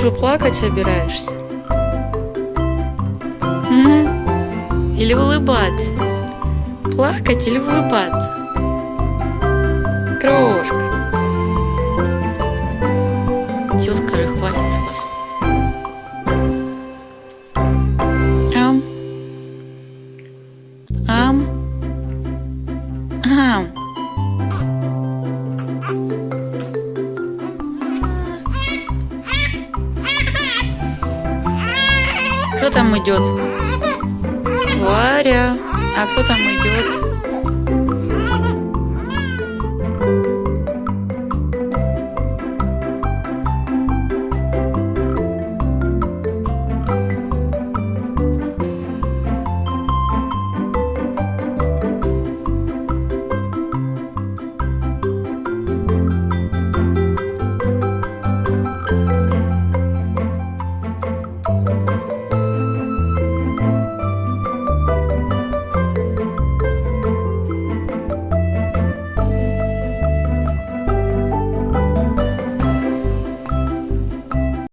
вижу, плакать собираешься. М? Или улыбаться? Плакать или улыбаться? Крошка. Все, скажи, хватит Кто там идет? Варя. А кто там идет?